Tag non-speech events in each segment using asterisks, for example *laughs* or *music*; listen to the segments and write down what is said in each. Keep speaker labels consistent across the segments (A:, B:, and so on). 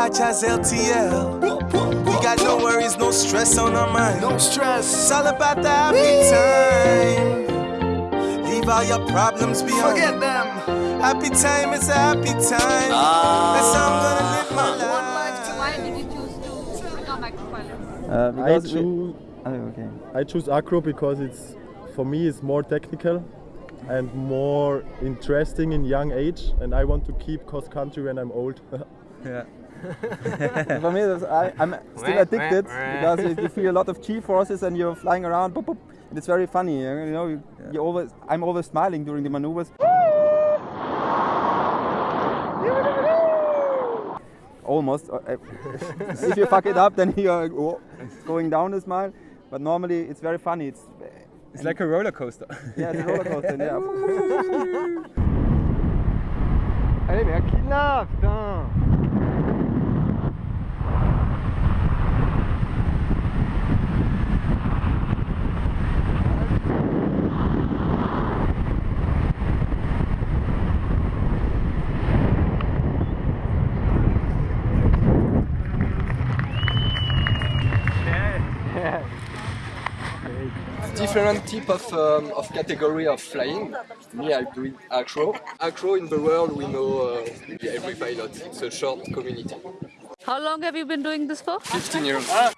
A: Rajas LTL. We got no worries, no stress on our mind.
B: No stress.
A: It's all about the happy time. Leave all your problems behind.
B: Forget them.
A: Happy time is a happy time. That's how I'm gonna live my life.
C: Why did you choose to become acro pilot?
D: Uh,
E: I
D: because we-
E: choose
D: Oh, okay.
E: I choose acro because it's for me it's more technical and more interesting in young age and I want to keep cross country when I'm old. *laughs*
D: Yeah. For me, that's, I, I'm still addicted because you, you feel a lot of G forces and you're flying around. Boop, boop, and it's very funny. You know, you, you always, I'm always smiling during the maneuvers. Almost. uh, uh, *laughs* if you fuck it up, then you're going down the smile. But normally, it's very funny. It's
F: It's like a roller coaster.
D: yeah, it's a roller coaster. Yeah.
G: Allez, mais à qui là, putain
H: different type of, um, of category of flying. Me, I do it acro. Acro in the world, we know uh, every pilot. It's a short community.
C: How long have you been doing this for?
H: 15 years.
C: Guys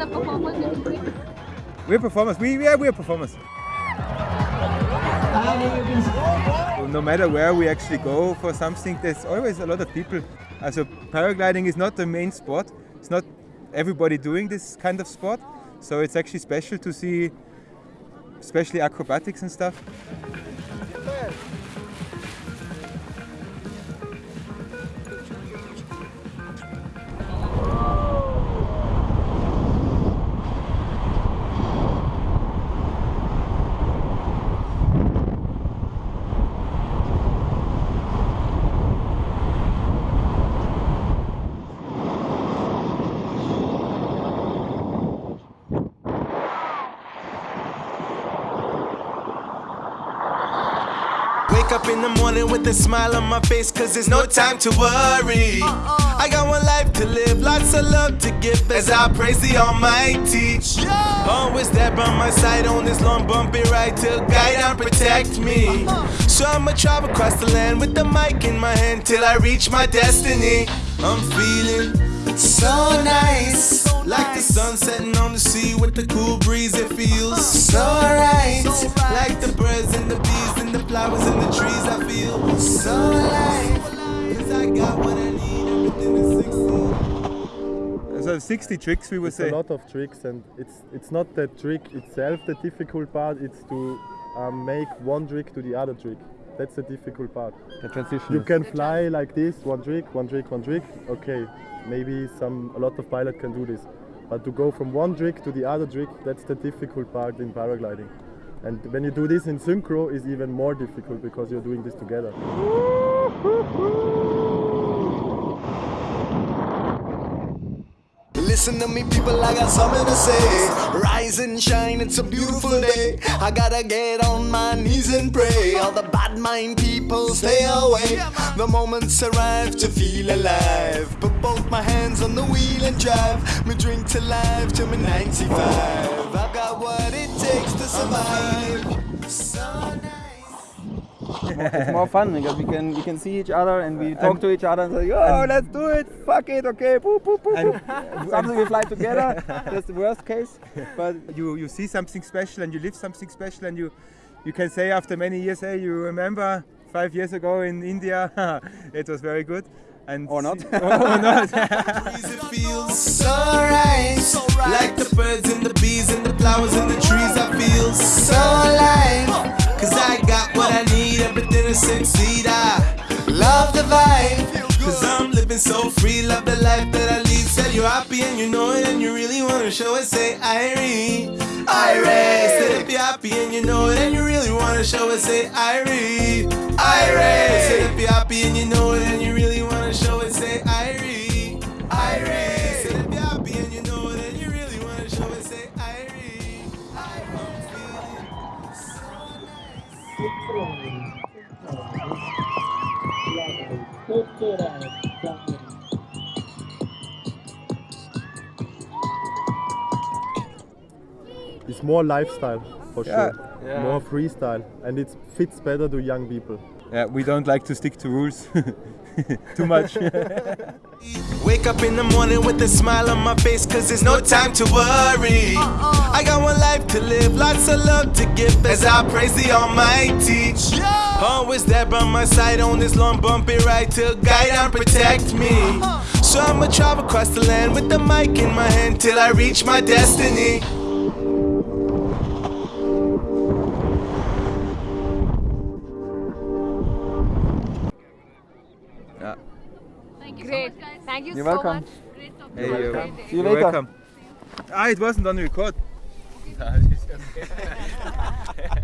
C: are performers
F: We're performers. We yeah, we're performers. No matter where we actually go for something, there's always a lot of people. Also paragliding is not the main sport. It's not everybody doing this kind of sport. So it's actually special to see, especially acrobatics and stuff.
A: Wake up in the morning with a smile on my face, cause there's no time to worry. Uh-uh. I got one life to live, lots of love to give as I praise the Almighty. Always there by my side on this long bumpy ride to guide and protect me. Uh-huh. So I'ma travel across the land with the mic in my hand till I reach my destiny. I'm feeling so nice, like the sun setting on the sea with the cool breeze. It feels so right, like the birds and the bees and the flowers and the trees. I feel so alive, 'cause I got what I need, everything is succeed.
F: So 60 tricks we would
E: It's
F: say.
E: a lot of tricks and it's it's not the trick itself the difficult part, it's to um, make one trick to the other trick. That's the difficult part.
D: The transition.
E: You can fly like this, one trick, one trick, one trick. Okay, maybe some a lot of pilot can do this. But to go from one trick to the other trick, that's the difficult part in paragliding. And when you do this in synchro, is even more difficult because you're doing this together. *laughs*
B: Listen to me, people, I got something to say. Rise and shine, it's a beautiful day. I gotta get on my knees and pray. All the bad mind people stay away. The moments arrive to feel alive. Put both my hands on the wheel and drive. Me drink to life till me 95. I've got what it takes to survive. So
D: it's more fun because we can we can see each other and we uh, talk to each other and say, oh, let's do it, fuck it, okay, boop, boop, boop, boop. Something we fly together. That's the worst case. But *laughs*
F: you you see something special and you live something special and you you can say after many years, hey, you remember five years ago in India, *laughs* it was very good. And
D: Or not. *laughs*
F: or not.
A: it feels so right. Like the birds and the bees and the flowers and the trees, I feel so alive. Cause I got what I need, everything to succeed. I love the vibe. Cause I'm living so free, love the life that I lead. Said you're happy and you know it and you really wanna show it. Say Irie, Irie. Said if you're happy and you know it and you really wanna show it. Say Irie, Irie.
E: It's more lifestyle for
F: yeah.
E: sure,
H: yeah.
E: more freestyle, and it fits better to young people.
F: Yeah, we don't like to stick to rules *laughs* too much. *laughs*
A: Wake up in the morning with a smile on my face, cause there's no time to worry. Uh-uh. I got one life to live, lots of love to give as I praise the Almighty. Always there by my side on this long bumpy ride to guide and protect me. Uh-huh. So I'ma travel across the land with the mic in my hand till I reach my destiny.
C: Thank you
I: Great.
C: so much, guys.
I: Thank you
D: You're
I: so
D: welcome.
I: much.
C: Great talking
F: Hey,
C: to you.
F: you.
C: Great day.
D: See you
F: You're
D: later.
F: welcome. Ah, it wasn't on record. *laughs* *laughs* *laughs*